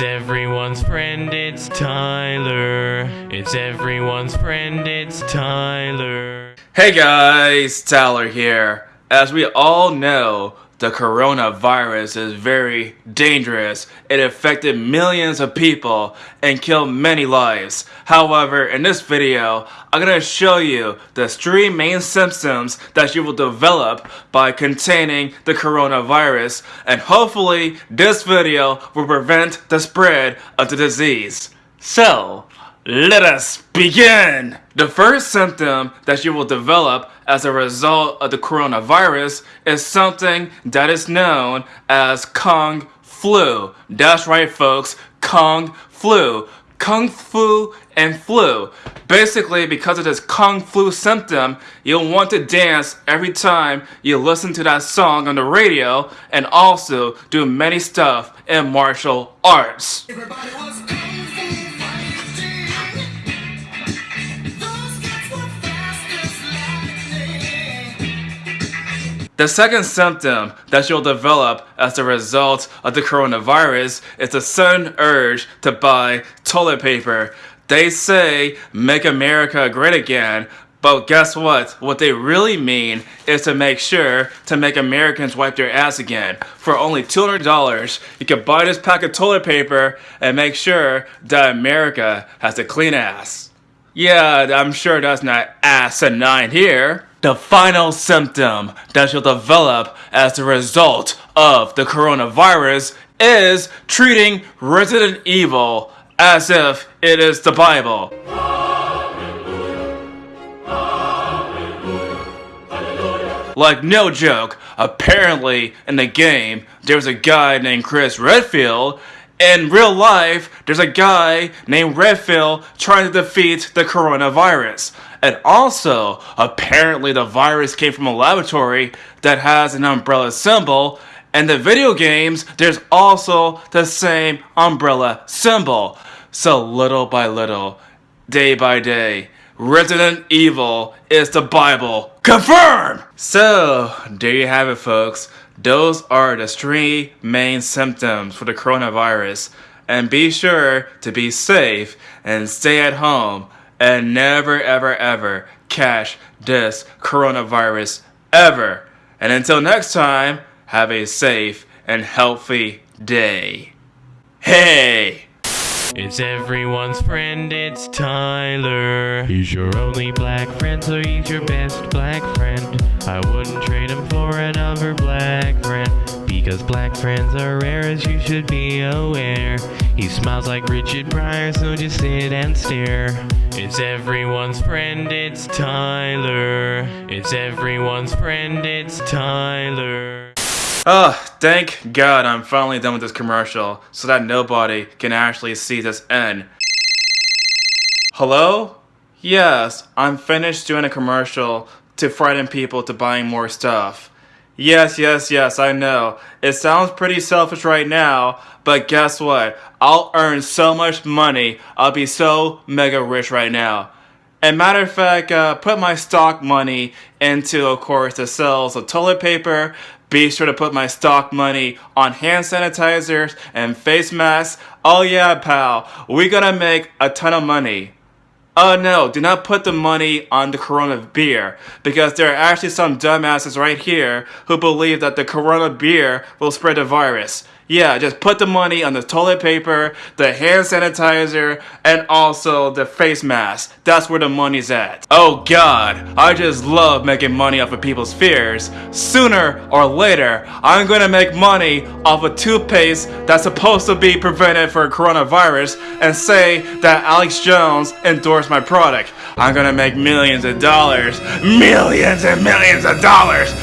It's everyone's friend, it's Tyler. It's everyone's friend, it's Tyler. Hey guys, Tyler here. As we all know, the coronavirus is very dangerous. It affected millions of people and killed many lives. However, in this video, I'm to show you the three main symptoms that you will develop by containing the coronavirus and hopefully this video will prevent the spread of the disease. So, let us begin! The first symptom that you will develop as a result of the coronavirus is something that is known as Kung Flu. That's right folks, Kung Flu. Kung Flu and flu. Basically, because of this Kung Flu symptom, you'll want to dance every time you listen to that song on the radio and also do many stuff in martial arts. The second symptom that you'll develop as a result of the coronavirus is a sudden urge to buy toilet paper. They say, make America great again, but guess what? What they really mean is to make sure to make Americans wipe their ass again. For only $200, you can buy this pack of toilet paper and make sure that America has a clean ass. Yeah, I'm sure that's not asinine here. The final symptom that you'll develop as a result of the coronavirus is treating Resident Evil as if it is the Bible. Like no joke, apparently in the game, there's a guy named Chris Redfield in real life, there's a guy named Redfield trying to defeat the coronavirus. And also, apparently the virus came from a laboratory that has an umbrella symbol. And the video games, there's also the same umbrella symbol. So little by little, day by day, Resident Evil is the Bible. Confirm! So, there you have it folks. Those are the three main symptoms for the coronavirus. And be sure to be safe and stay at home and never ever ever catch this coronavirus ever. And until next time, have a safe and healthy day. Hey! It's everyone's friend, it's Tyler. He's your only black friend, so he's your best black friend. I wouldn't trade him for another black friend. Because black friends are rare as you should be aware. He smiles like Richard Pryor, so just sit and stare. It's everyone's friend, it's Tyler. It's everyone's friend, it's Tyler. Oh, thank God I'm finally done with this commercial so that nobody can actually see this end. Hello? Yes, I'm finished doing a commercial to frighten people to buying more stuff. Yes, yes, yes, I know. It sounds pretty selfish right now, but guess what? I'll earn so much money, I'll be so mega rich right now. And matter of fact, uh, put my stock money into, of course, the sales of toilet paper, be sure to put my stock money on hand sanitizers and face masks. Oh yeah, pal, we gonna make a ton of money. Oh uh, no, do not put the money on the Corona beer, because there are actually some dumbasses right here who believe that the Corona beer will spread the virus. Yeah, just put the money on the toilet paper, the hand sanitizer, and also the face mask. That's where the money's at. Oh god, I just love making money off of people's fears. Sooner or later, I'm gonna make money off a toothpaste that's supposed to be prevented for coronavirus and say that Alex Jones endorsed my product. I'm gonna make millions of dollars. Millions and millions of dollars!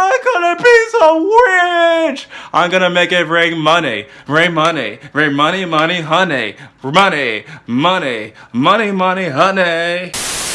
I'm gonna be so rich! I'm gonna make it rain money, rain money, rain money, money, honey, money, money, money, money, honey.